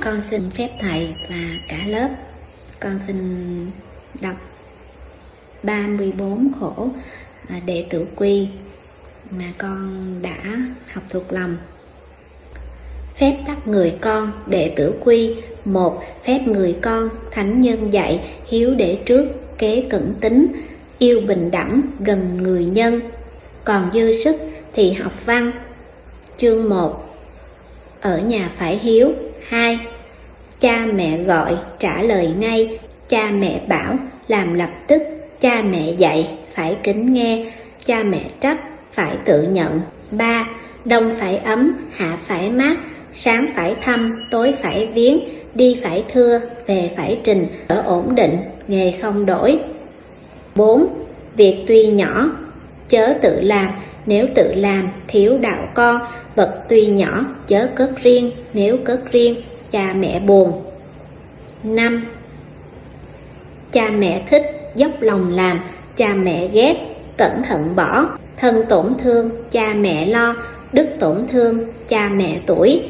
Con xin phép thầy và cả lớp. Con xin đọc 34 khổ à, đệ tử quy mà con đã học thuộc lòng. Phép tắc người con, đệ tử quy. Một, Phép người con, thánh nhân dạy, hiếu để trước, kế cẩn tính yêu bình đẳng gần người nhân. Còn dư sức thì học văn. Chương 1 ở nhà phải hiếu. 2 cha mẹ gọi trả lời ngay. Cha mẹ bảo làm lập tức. Cha mẹ dạy phải kính nghe. Cha mẹ trách phải tự nhận. 3. Đông phải ấm, hạ phải mát, sáng phải thăm, tối phải viếng, đi phải thưa, về phải trình, ở ổn định, nghề không đổi. 4. Việc tuy nhỏ, chớ tự làm, nếu tự làm, thiếu đạo con, vật tuy nhỏ, chớ cất riêng, nếu cất riêng, cha mẹ buồn. 5. Cha mẹ thích, dốc lòng làm, cha mẹ ghét, cẩn thận bỏ, thân tổn thương, cha mẹ lo, đức tổn thương, cha mẹ tuổi.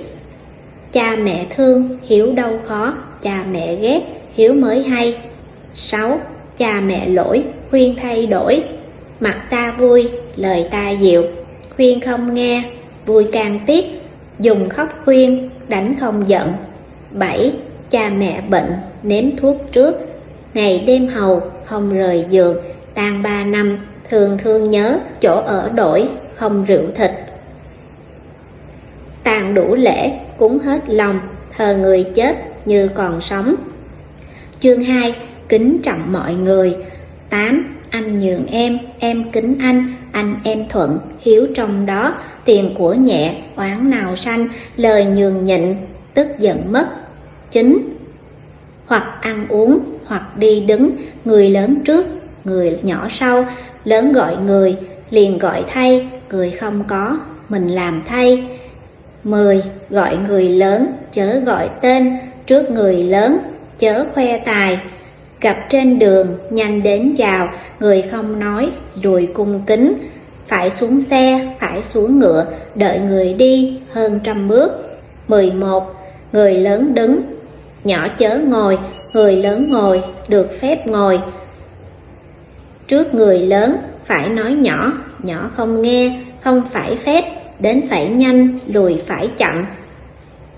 Cha mẹ thương, hiểu đau khó, cha mẹ ghét, hiểu mới hay. 6. Cha mẹ lỗi, khuyên thay đổi. Mặt ta vui, lời ta dịu, khuyên không nghe, vui càng tiếc, dùng khóc khuyên, đánh không giận. 7. Cha mẹ bệnh, nếm thuốc trước, ngày đêm hầu, không rời giường, tan ba năm, thường thương nhớ, chỗ ở đổi, không rượu thịt. Tàn đủ lễ, cúng hết lòng, thờ người chết như còn sống. Chương 2. Kính trọng mọi người 8. Anh nhường em, em kính anh, anh em thuận, hiếu trong đó, tiền của nhẹ, oán nào sanh, lời nhường nhịn, tức giận mất. 9. Hoặc ăn uống, hoặc đi đứng, người lớn trước, người nhỏ sau, lớn gọi người, liền gọi thay, người không có, mình làm thay. 10. Gọi người lớn, chớ gọi tên, trước người lớn, chớ khoe tài. Gặp trên đường, nhanh đến chào, người không nói, lùi cung kính. Phải xuống xe, phải xuống ngựa, đợi người đi hơn trăm bước. 11. Người lớn đứng, nhỏ chớ ngồi, người lớn ngồi, được phép ngồi. Trước người lớn, phải nói nhỏ, nhỏ không nghe, không phải phép, đến phải nhanh, lùi phải chậm.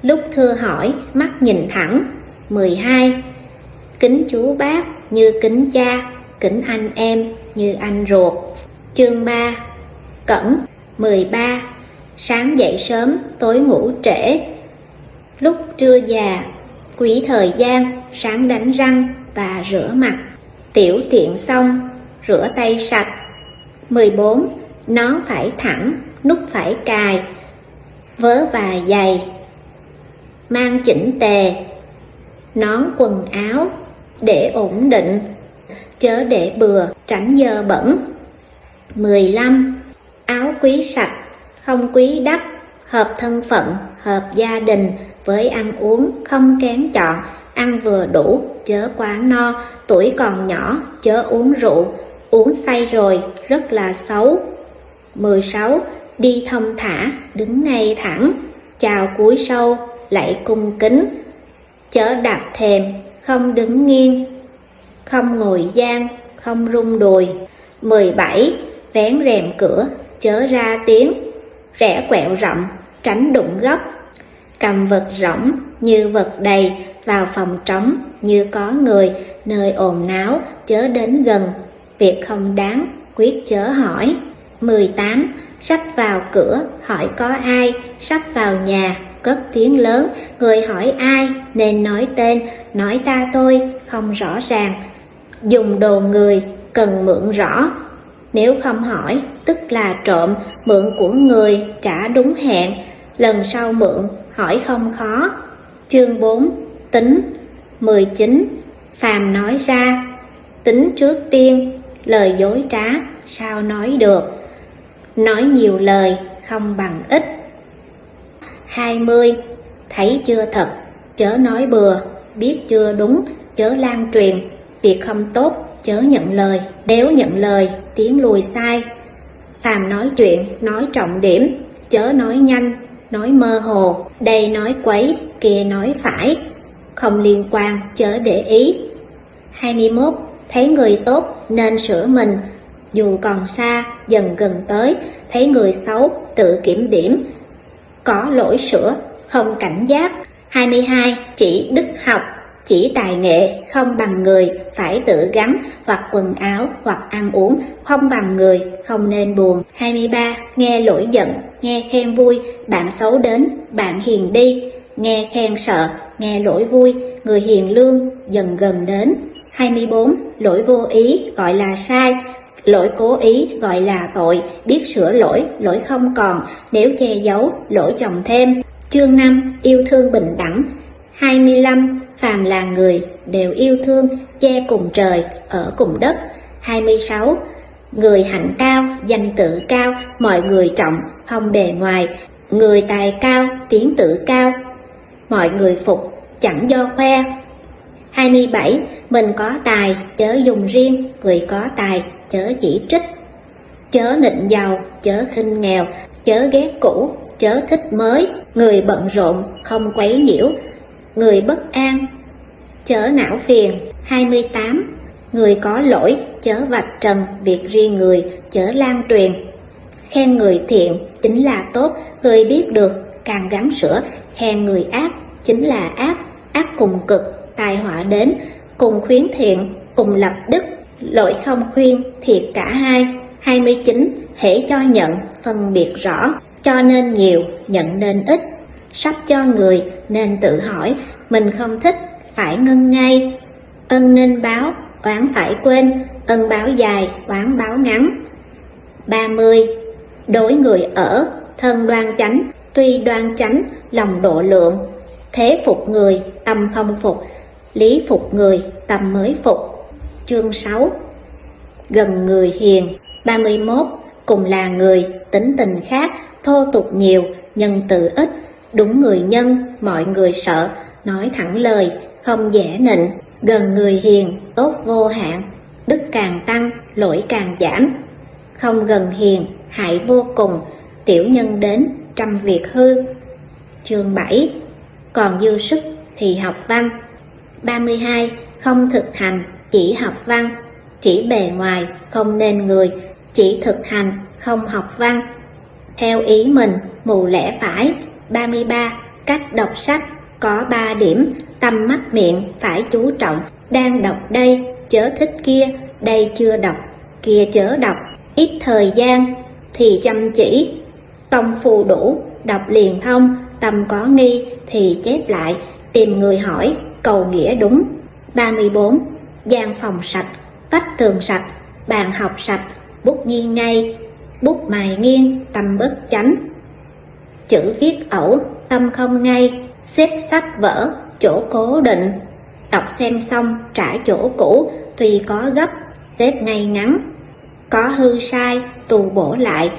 Lúc thưa hỏi, mắt nhìn thẳng. 12. Kính chú bác như kính cha, kính anh em như anh ruột. Chương 3. Cẩn 13. Sáng dậy sớm, tối ngủ trễ. Lúc trưa già, quý thời gian, sáng đánh răng và rửa mặt. Tiểu tiện xong, rửa tay sạch. 14. Nó phải thẳng, nút phải cài, vớ và dày, mang chỉnh tề, nón quần áo, để ổn định, chớ để bừa, tránh dơ bẩn. 15. Áo quý sạch, không quý đắp, hợp thân phận, hợp gia đình, với ăn uống không kén chọn, ăn vừa đủ, chớ quá no, tuổi còn nhỏ, chớ uống rượu, uống say rồi, rất là xấu. 16. Đi thông thả, đứng ngay thẳng, chào cúi sâu, lạy cung kính, chớ đạp thềm, không đứng nghiêng, không ngồi gian, không rung đùi. 17. Vén rèm cửa, chớ ra tiếng, rẽ quẹo rộng, tránh đụng góc. Cầm vật rỗng như vật đầy, vào phòng trống như có người, nơi ồn náo, chớ đến gần, việc không đáng, quyết chớ hỏi. 18. Sắp vào cửa, hỏi có ai, sắp vào nhà, cất tiếng lớn, người hỏi ai, nên nói tên, nói ta tôi, không rõ ràng. Dùng đồ người, cần mượn rõ. Nếu không hỏi, tức là trộm, mượn của người, trả đúng hẹn, lần sau mượn, hỏi không khó. Chương 4. Tính 19. Phàm nói ra Tính trước tiên, lời dối trá, sao nói được Nói nhiều lời, không bằng ít 20. Thấy chưa thật, chớ nói bừa, biết chưa đúng, chớ lan truyền, việc không tốt, chớ nhận lời, nếu nhận lời, tiếng lùi sai. phàm nói chuyện, nói trọng điểm, chớ nói nhanh, nói mơ hồ, đây nói quấy, kia nói phải, không liên quan, chớ để ý. 21. Thấy người tốt nên sửa mình, dù còn xa, dần gần tới, thấy người xấu, tự kiểm điểm, có lỗi sửa, không cảnh giác. 22. Chỉ đức học, chỉ tài nghệ, không bằng người, phải tự gắn, hoặc quần áo, hoặc ăn uống, không bằng người, không nên buồn. 23. Nghe lỗi giận, nghe khen vui, bạn xấu đến, bạn hiền đi, nghe khen sợ, nghe lỗi vui, người hiền lương, dần gần đến. 24. Lỗi vô ý gọi là sai, lỗi cố ý gọi là tội, biết sửa lỗi, lỗi không còn, nếu che giấu, lỗi chồng thêm. Chương 5. Yêu thương bình đẳng 25. Phàm là người, đều yêu thương, che cùng trời, ở cùng đất. 26. Người hạnh cao, danh tự cao, mọi người trọng, không bề ngoài. Người tài cao, tiếng tự cao, mọi người phục, chẳng do khoe. 27. Mình có tài, chớ dùng riêng, người có tài, chớ chỉ trích. Chớ nịnh giàu, chớ khinh nghèo, chớ ghét cũ, chớ thích mới. Người bận rộn, không quấy nhiễu, người bất an, chớ não phiền. 28. Người có lỗi, chớ vạch trần việc riêng người, chớ lan truyền. Khen người thiện chính là tốt, người biết được, càng gắng sửa. Khen người ác chính là ác, ác cùng cực, tai họa đến, cùng khuyến thiện, cùng lập đức, lỗi không khuyên, thiệt cả hai. 29. Hễ cho nhận, phân biệt rõ, cho nên nhiều, nhận nên ít. Sắp cho người nên tự hỏi, mình không thích, phải ngưng ngay. Ân nên báo, oán phải quên, ân báo dài, oán báo ngắn. 30. Đối người ở, thân đoan chánh, tuy đoan chánh, lòng độ lượng. Thế phục người, tâm không phục, lý phục người, tâm mới phục. Chương 6 Gần người hiền. 31. Cùng là người, tính tình khác, thô tục nhiều, nhân từ ít, đúng người nhân, mọi người sợ, nói thẳng lời, không dễ nịnh, gần người hiền, tốt vô hạn, đức càng tăng, lỗi càng giảm. Không gần hiền, hại vô cùng, tiểu nhân đến, trăm việc hư. Chương 7 Còn dư sức thì học văn. 32. Không thực hành, chỉ học văn, chỉ bề ngoài, không nên người, chỉ thực hành, không học văn. Theo ý mình, mù lẽ phải. 33. Cách đọc sách có 3 điểm, tâm mắt miệng phải chú trọng, đang đọc đây, chớ thích kia, đây chưa đọc, kia chớ đọc, ít thời gian thì chăm chỉ, công phu đủ, đọc liền thông, tâm có nghi thì chép lại, tìm người hỏi, cầu nghĩa đúng. 34. gian phòng sạch, vách tường sạch, bàn học sạch, bút nghiêng ngay, bút mài nghiêng, tâm bất chánh. Chữ viết ẩu, tâm không ngay, xếp sách vở, chỗ cố định. Đọc xem xong trả chỗ cũ, tùy có gấp, xếp ngay ngắn. Có hư sai, tù bổ lại,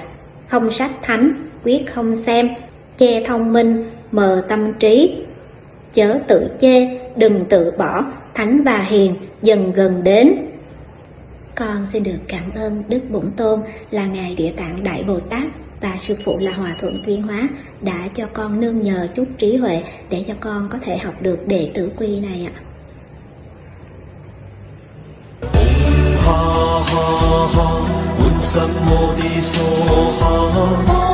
không sách thánh, quyết không xem, che thông minh, mờ tâm trí. Chớ tự chê, đừng tự bỏ, thánh và hiền dần gần đến. Con xin được cảm ơn Đức Bổn Tôn là Ngài Địa Tạng Đại Bồ Tát và sư phụ là Hòa Thượng Tuyên Hóa đã cho con nương nhờ chút trí huệ để cho con có thể học được đệ tử quy này ạ. Ha